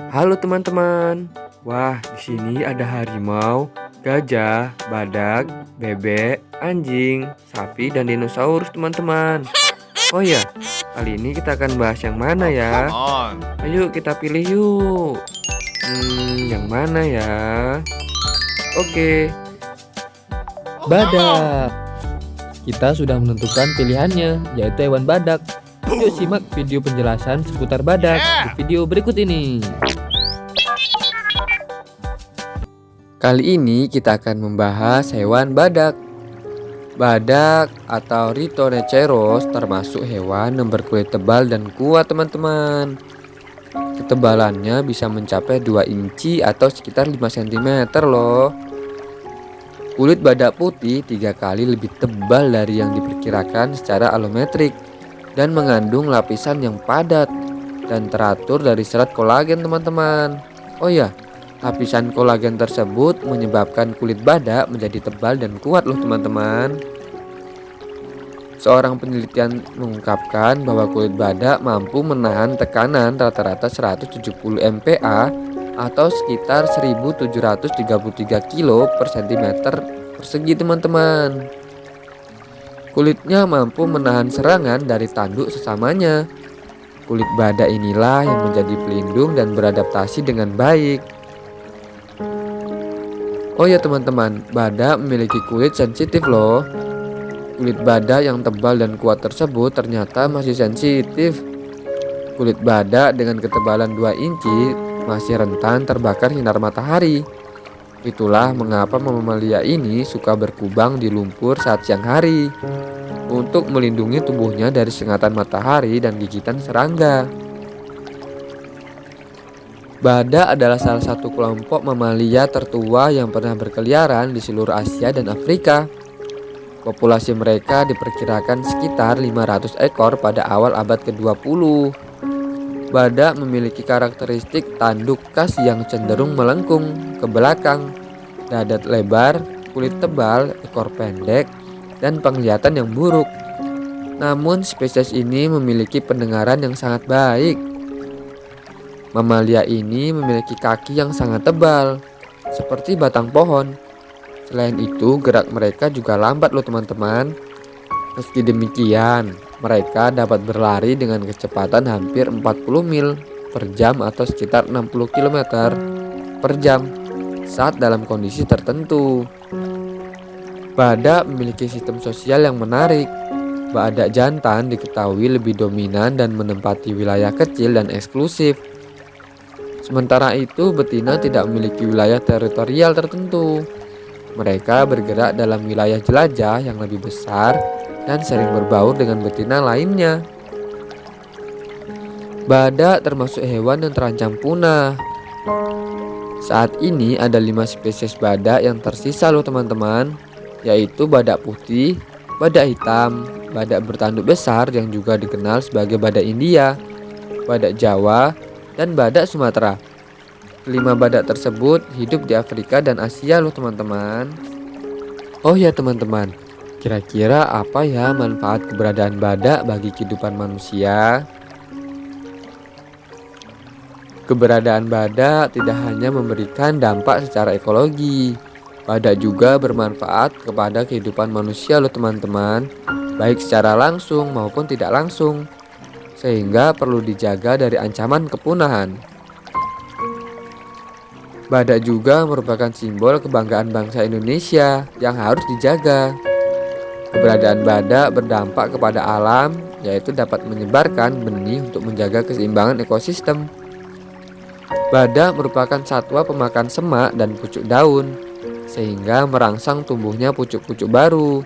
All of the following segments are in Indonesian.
Halo teman-teman. Wah, di sini ada harimau, gajah, badak, bebek, anjing, sapi, dan dinosaurus teman-teman. Oh ya, kali ini kita akan bahas yang mana ya? Ayo kita pilih yuk. Hmm, yang mana ya? Oke. Badak. Kita sudah menentukan pilihannya, yaitu hewan badak. Yuk simak video penjelasan seputar badak di video berikut ini. Kali ini kita akan membahas hewan badak. Badak atau Rhinoceros termasuk hewan yang berkulit tebal dan kuat teman-teman. Ketebalannya bisa mencapai 2 inci atau sekitar 5 cm loh. Kulit badak putih tiga kali lebih tebal dari yang diperkirakan secara alometrik dan mengandung lapisan yang padat dan teratur dari serat kolagen teman-teman. Oh ya, lapisan kolagen tersebut menyebabkan kulit badak menjadi tebal dan kuat loh teman-teman. Seorang penelitian mengungkapkan bahwa kulit badak mampu menahan tekanan rata-rata 170 MPa atau sekitar 1733 kilo per cm persegi teman-teman. Kulitnya mampu menahan serangan dari tanduk sesamanya. Kulit badak inilah yang menjadi pelindung dan beradaptasi dengan baik. Oh ya teman-teman, badak memiliki kulit sensitif loh. Kulit badak yang tebal dan kuat tersebut ternyata masih sensitif. Kulit badak dengan ketebalan 2 inci masih rentan terbakar sinar matahari. Itulah mengapa mamalia ini suka berkubang di lumpur saat siang hari untuk melindungi tubuhnya dari sengatan matahari dan gigitan serangga. Badak adalah salah satu kelompok mamalia tertua yang pernah berkeliaran di seluruh Asia dan Afrika. Populasi mereka diperkirakan sekitar 500 ekor pada awal abad ke-20. Badak memiliki karakteristik tanduk khas yang cenderung melengkung ke belakang, dadat lebar, kulit tebal, ekor pendek, dan penglihatan yang buruk. Namun spesies ini memiliki pendengaran yang sangat baik. Mamalia ini memiliki kaki yang sangat tebal, seperti batang pohon. Selain itu, gerak mereka juga lambat loh teman-teman. Meski demikian, mereka dapat berlari dengan kecepatan hampir 40 mil per jam atau sekitar 60 km per jam saat dalam kondisi tertentu. Badak memiliki sistem sosial yang menarik. Badak jantan diketahui lebih dominan dan menempati wilayah kecil dan eksklusif. Sementara itu, betina tidak memiliki wilayah teritorial tertentu. Mereka bergerak dalam wilayah jelajah yang lebih besar dan sering berbaur dengan betina lainnya. Badak termasuk hewan yang terancam punah. Saat ini ada lima spesies badak yang tersisa loh teman-teman, yaitu badak putih, badak hitam, badak bertanduk besar yang juga dikenal sebagai badak India, badak Jawa, dan badak Sumatera. Kelima badak tersebut hidup di Afrika dan Asia loh teman-teman. Oh ya teman-teman, Kira-kira apa ya manfaat keberadaan badak bagi kehidupan manusia? Keberadaan badak tidak hanya memberikan dampak secara ekologi, badak juga bermanfaat kepada kehidupan manusia loh teman-teman, baik secara langsung maupun tidak langsung, sehingga perlu dijaga dari ancaman kepunahan. Badak juga merupakan simbol kebanggaan bangsa Indonesia yang harus dijaga. Keberadaan badak berdampak kepada alam, yaitu dapat menyebarkan benih untuk menjaga keseimbangan ekosistem. Badak merupakan satwa pemakan semak dan pucuk daun, sehingga merangsang tumbuhnya pucuk-pucuk baru.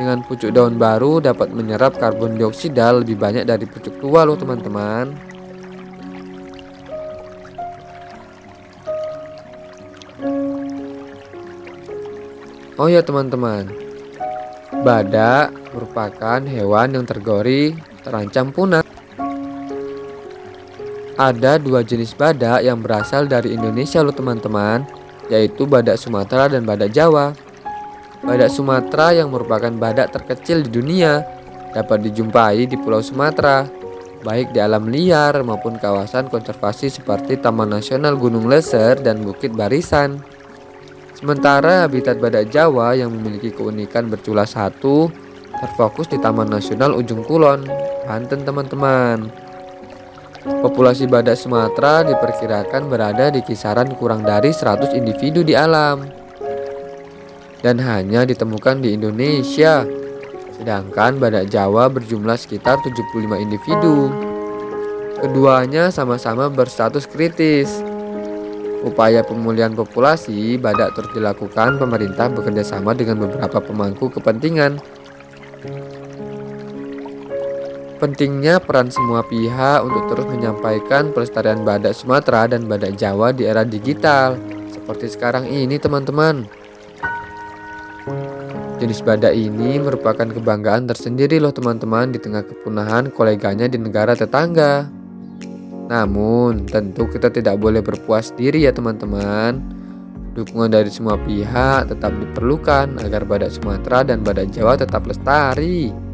Dengan pucuk daun baru dapat menyerap karbon dioksida lebih banyak dari pucuk tua loh teman-teman. Oh ya teman-teman, Badak merupakan hewan yang tergori terancam punah. Ada dua jenis badak yang berasal dari Indonesia loh teman-teman, yaitu badak Sumatera dan badak Jawa. Badak Sumatera yang merupakan badak terkecil di dunia dapat dijumpai di Pulau Sumatera, baik di alam liar maupun kawasan konservasi seperti Taman Nasional Gunung Leser dan Bukit Barisan. Sementara habitat badak Jawa yang memiliki keunikan bercula satu terfokus di Taman Nasional Ujung Kulon, Banten teman-teman. Populasi badak Sumatera diperkirakan berada di kisaran kurang dari 100 individu di alam dan hanya ditemukan di Indonesia Sedangkan badak Jawa berjumlah sekitar 75 individu. Keduanya sama-sama berstatus kritis. Upaya pemulihan populasi badak terus dilakukan pemerintah bekerjasama dengan beberapa pemangku kepentingan. Pentingnya peran semua pihak untuk terus menyampaikan pelestarian badak Sumatera dan badak Jawa di era digital seperti sekarang ini teman-teman. Jenis badak ini merupakan kebanggaan tersendiri loh teman-teman di tengah kepunahan koleganya di negara tetangga. Namun, tentu kita tidak boleh berpuas diri ya teman-teman. Dukungan dari semua pihak tetap diperlukan agar badak Sumatera dan badak Jawa tetap lestari.